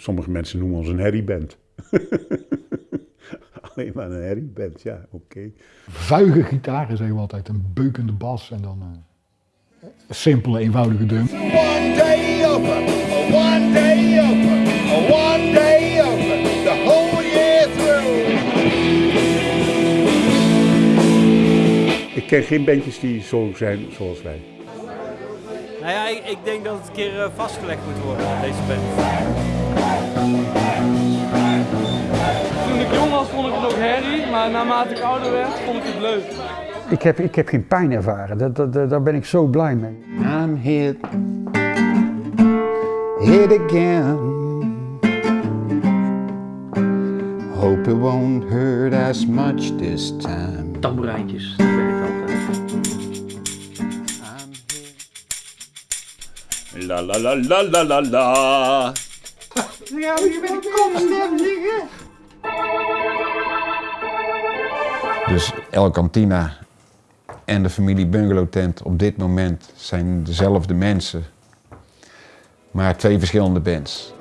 Sommige mensen noemen ons een herrieband. Alleen maar een herrieband, ja, oké. Vuige gitaren zeggen we altijd, een beukende bas en dan eh, een simpele, eenvoudige drum. One day over, one day over, one day over, the whole year through. Ik ken geen bandjes die zo zijn zoals wij. Nou ja, ik, ik denk dat het een keer eh, vastgelegd moet worden, deze band. Vond ik het ook herrie, maar naarmate ik ouder werd vond ik het leuk. Ik heb, ik heb geen pijn ervaren, dat, dat, dat- daar ben ik zo blij mee. I'm hit, hit again. Hope it won't hurt as much this time. Tamboerijntjes, dat werkt altijd. I'm hit. La la la la la la la. Dus El Cantina en de familie Bungalow Tent op dit moment zijn dezelfde mensen, maar twee verschillende bands.